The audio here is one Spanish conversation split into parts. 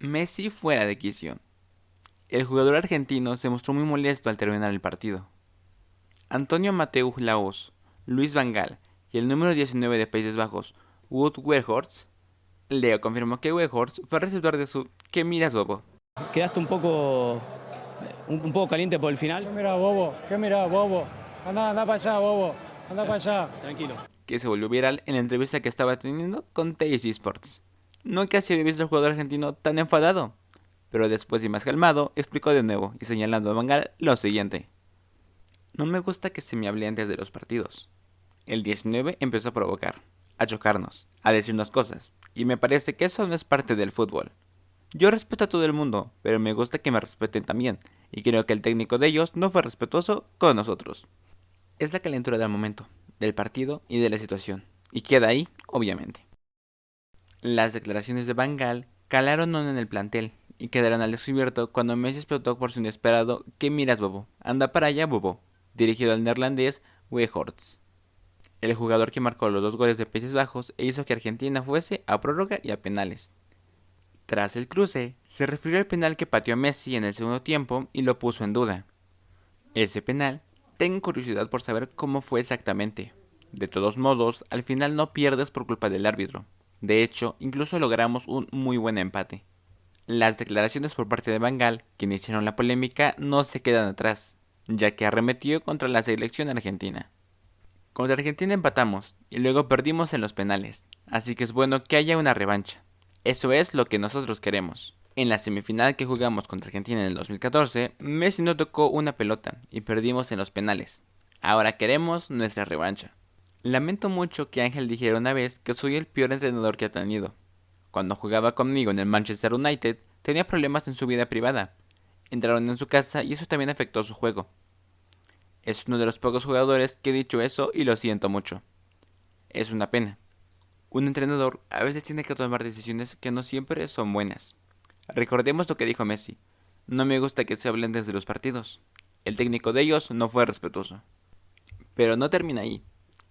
Messi fuera de quicio. El jugador argentino se mostró muy molesto al terminar el partido. Antonio Mateus Laos, Luis Vangal y el número 19 de Países Bajos, Wood Weghorst, Leo confirmó que Weghorst fue receptor de su ¿Qué miras, bobo? ¿Quedaste un poco, un, un poco caliente por el final? ¿Qué mirá, bobo? ¿Qué mirá, bobo? Anda, anda para allá, bobo. Anda para allá. Tranquilo. Que se volvió viral en la entrevista que estaba teniendo con TSG Sports. Nunca se había visto al jugador argentino tan enfadado, pero después y más calmado, explicó de nuevo y señalando a Mangal lo siguiente. No me gusta que se me hable antes de los partidos. El 19 empezó a provocar, a chocarnos, a decirnos cosas, y me parece que eso no es parte del fútbol. Yo respeto a todo el mundo, pero me gusta que me respeten también, y creo que el técnico de ellos no fue respetuoso con nosotros. Es la calentura del momento, del partido y de la situación, y queda ahí, obviamente. Las declaraciones de Bangal calaron en el plantel y quedaron al descubierto cuando Messi explotó por su inesperado ¿Qué miras, bobo? Anda para allá, bobo, dirigido al neerlandés Weghorst, el jugador que marcó los dos goles de Países Bajos e hizo que Argentina fuese a prórroga y a penales. Tras el cruce, se refirió al penal que pateó Messi en el segundo tiempo y lo puso en duda. Ese penal, tengo curiosidad por saber cómo fue exactamente. De todos modos, al final no pierdes por culpa del árbitro. De hecho, incluso logramos un muy buen empate. Las declaraciones por parte de Bangal, que iniciaron la polémica, no se quedan atrás, ya que arremetió contra la selección argentina. Contra Argentina empatamos y luego perdimos en los penales, así que es bueno que haya una revancha. Eso es lo que nosotros queremos. En la semifinal que jugamos contra Argentina en el 2014, Messi no tocó una pelota y perdimos en los penales. Ahora queremos nuestra revancha. Lamento mucho que Ángel dijera una vez que soy el peor entrenador que ha tenido. Cuando jugaba conmigo en el Manchester United, tenía problemas en su vida privada. Entraron en su casa y eso también afectó su juego. Es uno de los pocos jugadores que he dicho eso y lo siento mucho. Es una pena. Un entrenador a veces tiene que tomar decisiones que no siempre son buenas. Recordemos lo que dijo Messi. No me gusta que se hablen desde los partidos. El técnico de ellos no fue respetuoso. Pero no termina ahí.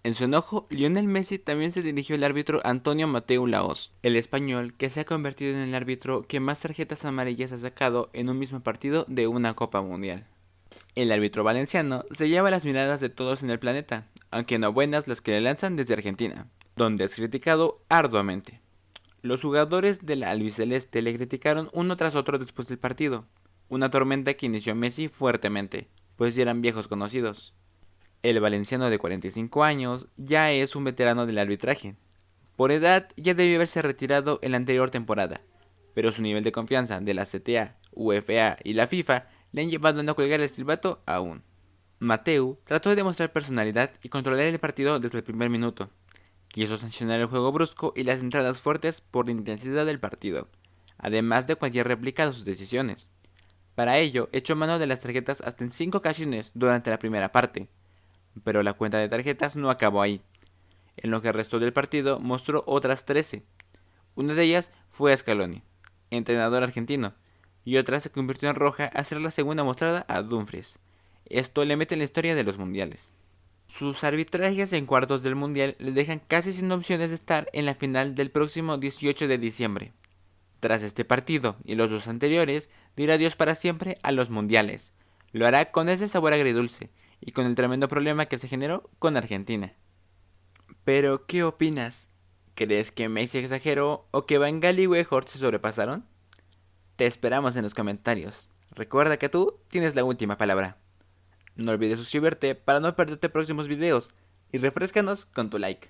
En su enojo, Lionel Messi también se dirigió al árbitro Antonio Mateo Laos, el español que se ha convertido en el árbitro que más tarjetas amarillas ha sacado en un mismo partido de una Copa Mundial. El árbitro valenciano se lleva las miradas de todos en el planeta, aunque no buenas las que le lanzan desde Argentina, donde es criticado arduamente. Los jugadores de la albiceleste le criticaron uno tras otro después del partido, una tormenta que inició Messi fuertemente, pues eran viejos conocidos. El valenciano de 45 años ya es un veterano del arbitraje. Por edad ya debió haberse retirado en la anterior temporada, pero su nivel de confianza de la CTA, UFA y la FIFA le han llevado a no colgar el silbato aún. Mateu trató de demostrar personalidad y controlar el partido desde el primer minuto. Quiso sancionar el juego brusco y las entradas fuertes por la intensidad del partido, además de cualquier réplica de sus decisiones. Para ello, echó mano de las tarjetas hasta en 5 ocasiones durante la primera parte, pero la cuenta de tarjetas no acabó ahí. En lo que restó del partido mostró otras 13. Una de ellas fue a Scaloni, entrenador argentino, y otra se convirtió en roja a ser la segunda mostrada a Dumfries. Esto le mete en la historia de los mundiales. Sus arbitrajes en cuartos del mundial le dejan casi sin opciones de estar en la final del próximo 18 de diciembre. Tras este partido y los dos anteriores, dirá adiós para siempre a los mundiales. Lo hará con ese sabor agridulce y con el tremendo problema que se generó con Argentina. Pero, ¿qué opinas? ¿Crees que Messi exageró o que Van Gaal y Weghorst se sobrepasaron? Te esperamos en los comentarios. Recuerda que tú tienes la última palabra. No olvides suscribirte para no perderte próximos videos y refrescanos con tu like.